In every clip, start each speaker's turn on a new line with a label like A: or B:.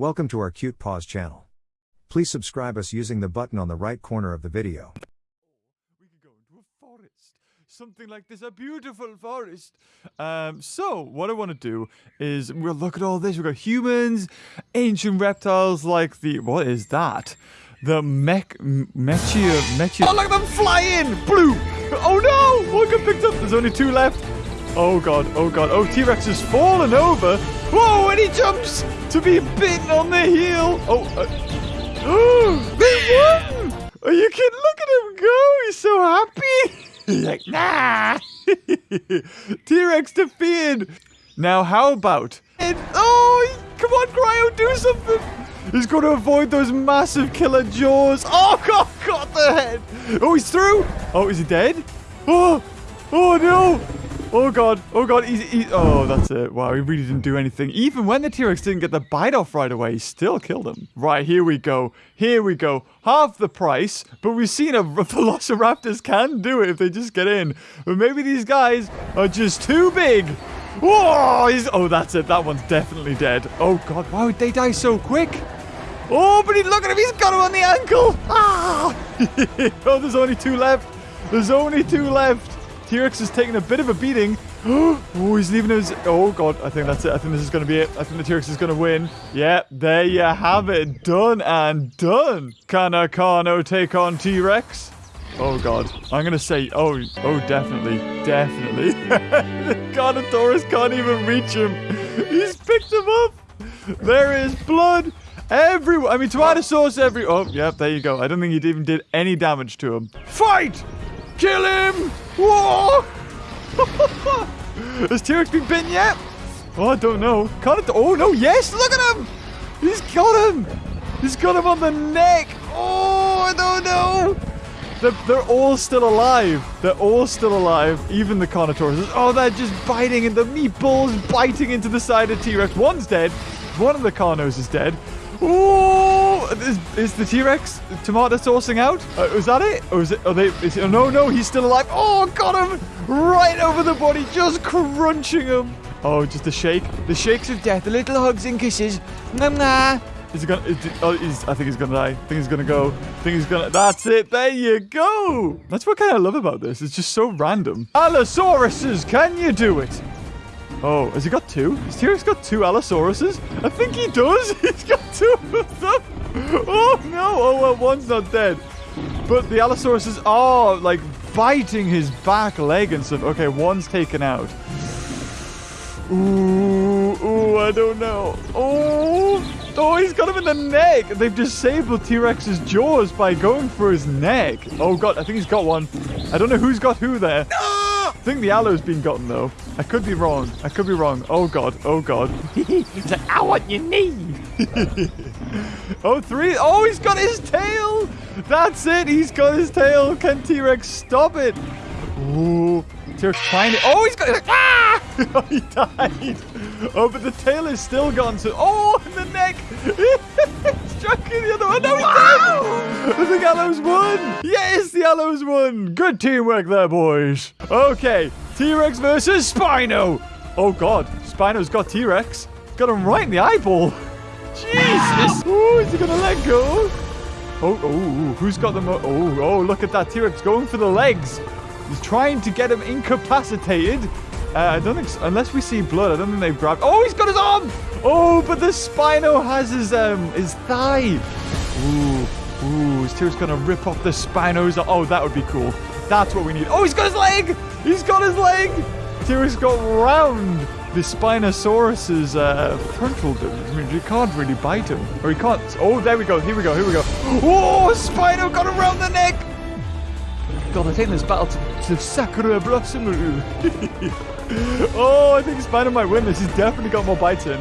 A: Welcome to our Cute Paws channel. Please subscribe us using the button on the right corner of the video.
B: we could go into a forest. Something like this, a beautiful forest. Um, so what I want to do is we'll look at all this. We've got humans, ancient reptiles like the what is that? The mech mechia mechia. Oh, look at them flying! Blue! Oh no! One got picked up. There's only two left. Oh god, oh god. Oh, T-Rex has fallen over. Whoa, and he jumps to be bitten on the heel. Oh, uh, they won! Are you kidding? Look at him go. He's so happy. He's like, nah. T-Rex defeated. Now, how about... And, oh, come on, Cryo, do something. He's going to avoid those massive killer jaws. Oh, God, got the head. Oh, he's through. Oh, is he dead? Oh, oh, no. Oh god, oh god, he's, he, oh that's it. Wow, he really didn't do anything. Even when the T-Rex didn't get the bite off right away, he still killed him. Right, here we go. Here we go. Half the price, but we've seen a Velociraptors can do it if they just get in. But maybe these guys are just too big. Whoa, he's, oh that's it. That one's definitely dead. Oh god, why would they die so quick? Oh, but he, look at him, he's got him on the ankle. Ah! oh, there's only two left. There's only two left. T-Rex is taking a bit of a beating. oh, he's leaving his... Oh, God. I think that's it. I think this is going to be it. I think the T-Rex is going to win. Yeah, there you have it. Done and done. Can a Carno take on T-Rex? Oh, God. I'm going to say... Oh, oh, definitely. Definitely. the Carnotaurus can't even reach him. He's picked him up. There is blood everywhere. I mean, sauce every... Oh, yep, there you go. I don't think he even did any damage to him. Fight! Kill him! Whoa! Has T-Rex been bitten yet? Oh, I don't know. Can't it? Oh, no, yes! Look at him! He's got him! He's got him on the neck! Oh, I don't know! They're, they're all still alive. They're all still alive. Even the Carnotaurus. Oh, they're just biting and the meatballs biting into the side of T-Rex. One's dead. One of the Carnos is dead. Is, is the T-Rex tomato sourcing out? Uh, was that it? Or is it? Are they? Is it, no, no, he's still alive. Oh, got him right over the body, just crunching him. Oh, just the shake, the shakes of death, the little hugs and kisses. Nah, nah. Is he gonna? Is, oh, he's, I think he's gonna die. I think he's gonna go. I think he's gonna. That's it. There you go. That's what kind of love about this. It's just so random. Allosauruses, can you do it? Oh, has he got two? Has T-Rex got two Allosauruses? I think he does. He's got two of them. Oh, no. Oh, well, one's not dead. But the Allosauruses are, like, biting his back leg and stuff. Okay, one's taken out. Ooh, ooh, I don't know. Oh, oh, he's got him in the neck. They've disabled T-Rex's jaws by going for his neck. Oh, God, I think he's got one. I don't know who's got who there. No! I think the Allo's been gotten though. I could be wrong. I could be wrong. Oh god. Oh god.
C: it's like, I want your knee.
B: oh, three. Oh, he's got his tail. That's it. He's got his tail. Can T-Rex stop it? Ooh. T-Rex trying it. Oh, he's got. Ah! he died. Oh, but the tail is still gone. So, oh, in the neck. Striking the other one. No, wow! I The Allo's won. Yes, the Allo's won. Good teamwork there, boys. Okay, T-Rex versus Spino. Oh, God. Spino's got T-Rex. Got him right in the eyeball. Jesus. Oh, is he to let go? Oh, oh, who's got the mo- Oh, oh, look at that T-Rex going for the legs. He's trying to get him incapacitated. Uh, I don't think, unless we see blood, I don't think they've grabbed. Oh, he's got his arm. Oh, but the Spino has his um his thigh. Ooh, ooh, is Tyr's gonna rip off the Spino's? Oh, that would be cool. That's what we need. Oh, he's got his leg. He's got his leg. Tyr's got round the Spinosaurus's uh, frontal. I mean, you can't really bite him, or he can't. Oh, there we go. Here we go. Here we go. Oh, Spino got around the neck. God, I think this battle to, to Sakura Blossom. oh, I think Spider might win this. He's definitely got more bites in.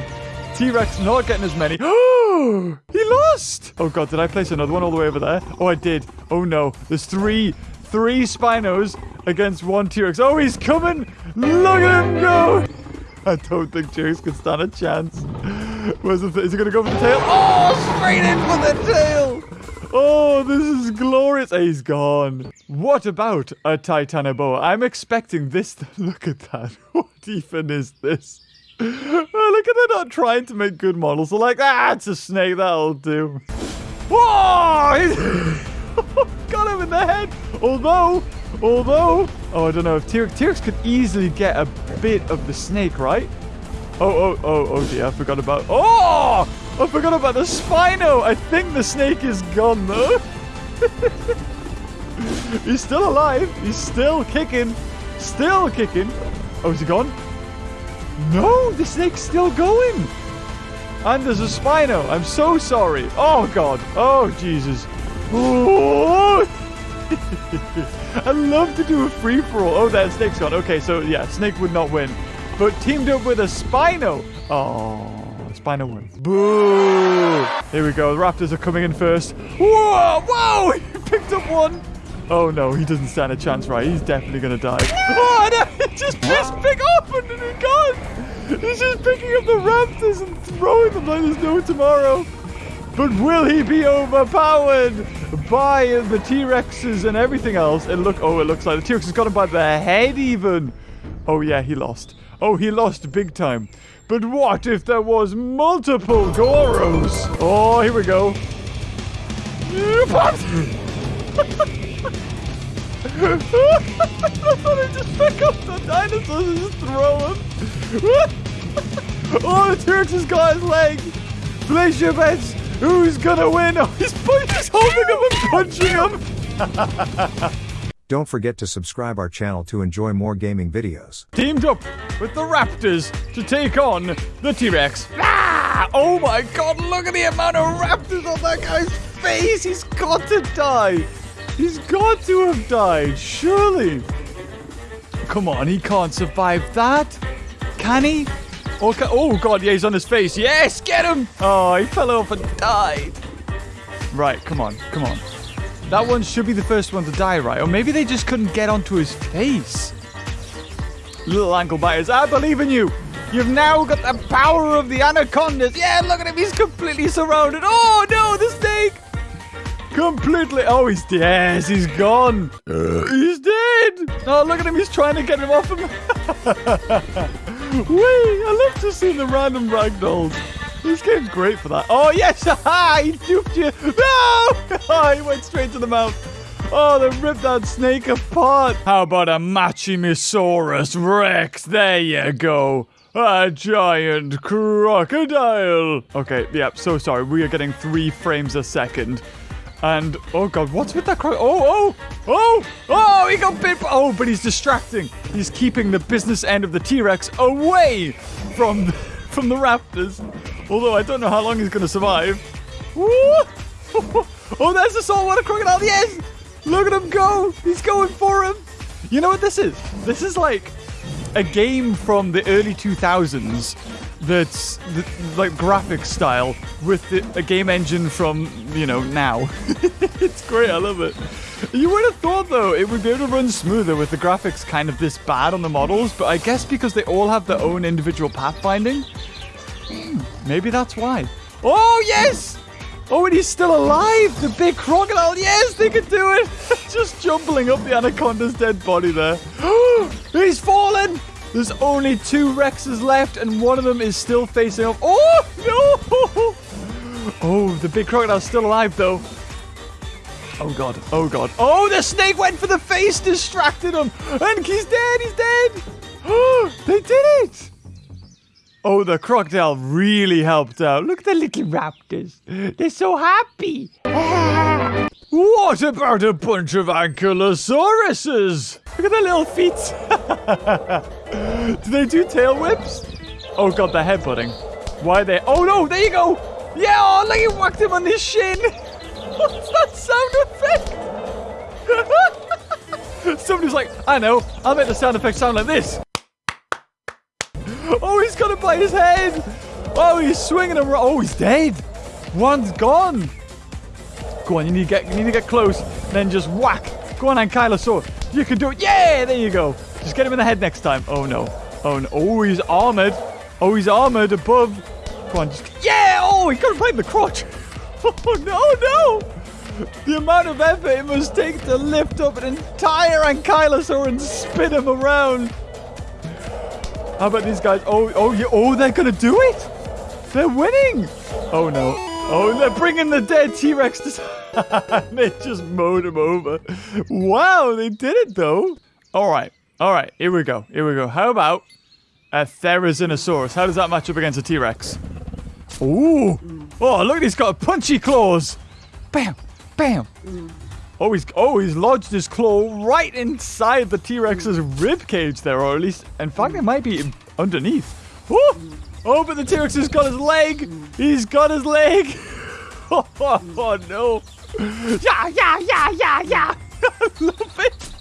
B: T-Rex not getting as many. Oh, he lost. Oh, God, did I place another one all the way over there? Oh, I did. Oh, no. There's three, three Spinos against one T-Rex. Oh, he's coming. Look at him go. I don't think T-Rex can stand a chance. Where's the is he going to go for the tail? Oh, straight in for the tail. Oh, this is glorious. He's gone. What about a Titanoboa? I'm expecting this. To... Look at that. What even is this? Oh, look at they're not trying to make good models. They're like, ah, it's a snake, that'll do. Whoa! Got him in the head. Although, although, oh, I don't know if T-Rex, T-Rex could easily get a bit of the snake, right? Oh, oh, oh, oh dear, I forgot about, oh! I forgot about the Spino. I think the snake is gone though. He's still alive. He's still kicking. Still kicking. Oh, is he gone? No, the snake's still going. And there's a Spino. I'm so sorry. Oh, God. Oh, Jesus. Oh. I love to do a free-for-all. Oh, that snake's gone. Okay, so, yeah, snake would not win. But teamed up with a Spino. Oh. Spino wins. Boo! Here we go. The Raptors are coming in first. Whoa! Whoa! He picked up one. Oh no, he doesn't stand a chance, right? He's definitely gonna die. Oh no! He just just pick up and then he gone. He's just picking up the Raptors and throwing them like there's no tomorrow. But will he be overpowered by the T-Rexes and everything else? And look oh, it looks like the T-Rex has got him by the head even. Oh yeah, he lost. Oh, he lost big time. But what if there was multiple Goros? Oh, here we go. I thought I'd just pick up the dinosaurs and just throw them. oh, the T-Rex has got his leg. Place your bets. Who's gonna win? Oh, he's, he's holding him and punching him.
A: Don't forget to subscribe our channel to enjoy more gaming videos.
B: Teamed up with the Raptors to take on the T-Rex. Ah! Oh my god, look at the amount of raptors on that guy's face. He's got to die. He's got to have died, surely. Come on, he can't survive that. Can he? Okay. Oh, God, yeah, he's on his face. Yes, get him. Oh, he fell off and died. Right, come on, come on. That one should be the first one to die, right? Or maybe they just couldn't get onto his face. Little ankle biters, I believe in you. You've now got the power of the anacondas. Yeah, look at him. He's completely surrounded. Oh, no, the snake. Completely. Oh, he's dead. Yes, he's gone. Uh. He's dead. Oh, look at him. He's trying to get him off him. Wait, I love to see the random ragdolls. This game's great for that. Oh, yes. Ha! He duped you. No! Oh, he went straight to the mouth. Oh, they ripped that snake apart. How about a Machimosaurus Rex? There you go. A giant crocodile. Okay, yeah, so sorry. We are getting three frames a second. And, oh god, what's with that crow? Oh, oh, oh, oh, he got bit. Oh, but he's distracting. He's keeping the business end of the T-Rex away from, the, from the raptors. Although I don't know how long he's going to survive. Oh, there's the saltwater crocodile. Yes! Look at him go. He's going for him. You know what this is? This is like a game from the early 2000s that's the, like graphic style with the, a game engine from you know now. it's great. I love it. You would have thought though it would be able to run smoother with the graphics kind of this bad on the models, but I guess because they all have their own individual pathfinding, hmm, maybe that's why. Oh yes! Oh, and he's still alive! The big crocodile! Yes, they can do it! Just jumbling up the anaconda's dead body there. he's fallen! There's only two Rexes left, and one of them is still facing off. Oh, no! Oh, the big crocodile's still alive, though. Oh, God. Oh, God. Oh, the snake went for the face, distracted him. And he's dead. He's dead. Oh, they did it. Oh, the crocodile really helped out. Look at the little raptors. They're so happy. what about a bunch of ankylosauruses? Look at their little feet. do they do tail whips? Oh god, they're headbutting. Why are they? Oh no, there you go. Yeah, oh, look, he whacked him on his shin. What's that sound effect? Somebody's like, I know, I'll make the sound effect sound like this. Oh, he's got it by his head. Oh, he's swinging him. Oh, he's dead. One's gone. Go on, you need to get, you need to get close. Then just whack. Go on, Ankylosaur. You can do it. Yeah, there you go. Just get him in the head next time. Oh, no. Oh, no. Oh, he's armored. Oh, he's armored above. Go on, just... Yeah! Oh, he got him right in the crotch. Oh, no, no. The amount of effort it must take to lift up an entire Ankylosaur and spin him around. How about these guys? Oh, oh. Oh, they're gonna do it. They're winning. Oh no. Oh, they're bringing the dead T-Rex to. they just mowed him over. Wow, they did it though. All right, all right. Here we go. Here we go. How about a Therizinosaurus? How does that match up against a T-Rex? Ooh. Oh, look, he's got punchy claws. Bam, bam. Oh, he's oh he's lodged his claw right inside the T-Rex's rib cage there, or at least, in fact, it might be underneath. Oh, oh but the T-Rex has got his leg. He's got his leg. Oh, no.
C: Yeah, yeah, yeah, yeah, yeah.
B: I love it.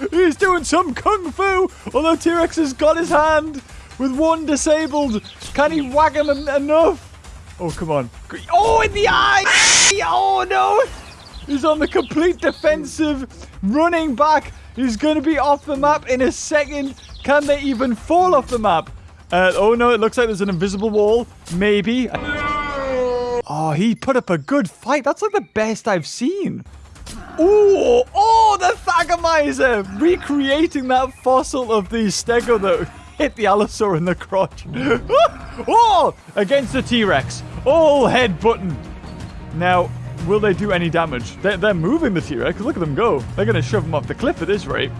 B: He's doing some kung fu. Although T-Rex has got his hand with one disabled. Can he whack him en- enough? Oh, come on. Oh, in the eye. Oh, no. He's on the complete defensive, running back. He's going to be off the map in a second. Can they even fall off the map? Uh, oh, no, it looks like there's an invisible wall. Maybe. Oh, he put up a good fight. That's like the best I've seen. Ooh, oh, the Thagomizer! Recreating that fossil of the Stego that hit the Allosaur in the crotch. oh, against the T-Rex. All head button. Now, will they do any damage? They're, they're moving the T-Rex. Look at them go. They're going to shove them off the cliff at this rate.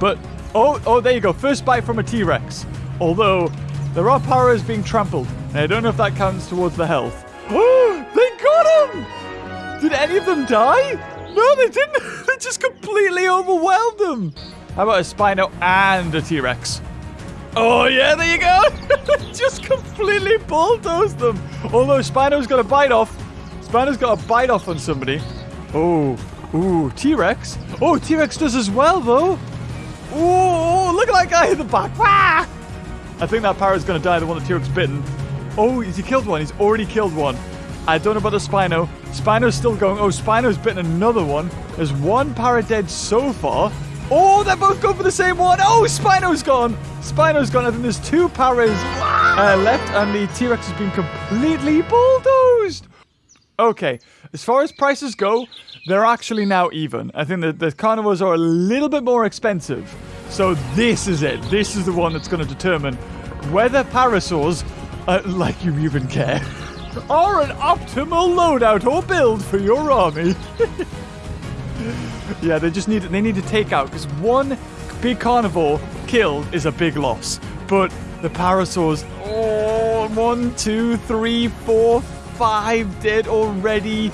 B: But, oh, oh, there you go. First bite from a T-Rex. Although, there are paras being trampled. And I don't know if that counts towards the health. Oh, they got him! Did any of them die? No, they didn't. they just completely overwhelmed them. How about a Spino and a T-Rex? Oh, yeah, there you go. just completely bulldozed them. Although Spino's got a bite off. Spino's got a bite off on somebody. Oh, ooh, T-Rex. Oh, T-Rex does as well, though. Ooh, look at that guy in the back. Ah! I think that parrot's going to die, the one that T-Rex bitten. Oh, he killed one. He's already killed one. I don't know about the Spino. Spino's still going. Oh, Spino's bitten another one. There's one parrot dead so far. Oh, they're both going for the same one. Oh, Spino's gone. Spino's gone. I think there's two paras uh, left, and the T-Rex has been completely bulldozed. Okay, as far as prices go, they're actually now even. I think that the carnivores are a little bit more expensive. So this is it. This is the one that's going to determine whether parasaurs, uh, like you even care, are an optimal loadout or build for your army. yeah, they just need they need to take out because one big carnivore killed is a big loss. But the parasaurs, oh, one, two, three, four, five dead already.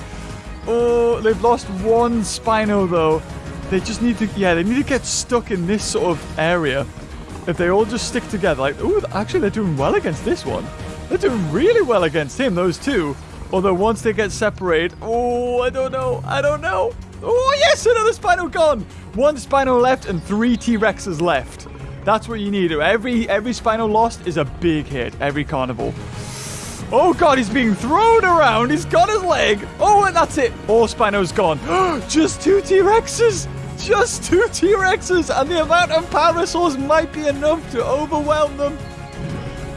B: Oh, they've lost one Spino though. They just need to, yeah, they need to get stuck in this sort of area. If they all just stick together, like, oh, actually, they're doing well against this one. They're doing really well against him, those two. Although once they get separated, oh, I don't know, I don't know. Oh, yes, another Spino gone. One Spino left and three T-Rexes left. That's what you need. Every every Spino lost is a big hit. Every carnival. Oh god, he's being thrown around. He's got his leg. Oh, and that's it. All Spino's gone. Just two T-Rexes. Just two T-Rexes. And the amount of power parasaurs might be enough to overwhelm them.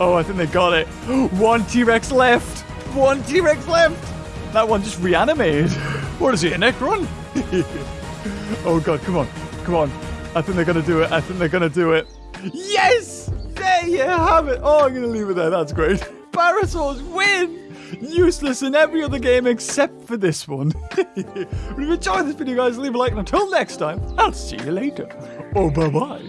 B: Oh, I think they got it. One T-Rex left. One T-Rex left. That one just reanimated. What is he, a Necron? oh god, come on. Come on. I think they're going to do it. I think they're going to do it. Yes! There you have it. Oh, I'm going to leave it there. That's great. Parasaurs win! Useless in every other game except for this one. if you enjoyed this video, guys, leave a like. And until next time, I'll see you later. Oh, bye-bye.